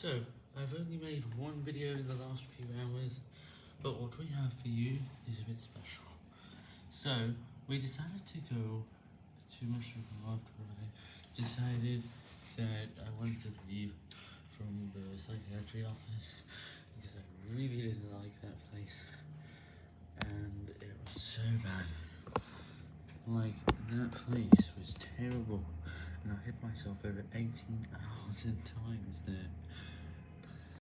So, I've only made one video in the last few hours, but what we have for you is a bit special. So, we decided to go to Mushroom after I decided that I wanted to leave from the psychiatry office because I really didn't like that place and it was so bad. Like, that place was terrible and I hit myself over 18,000 times there.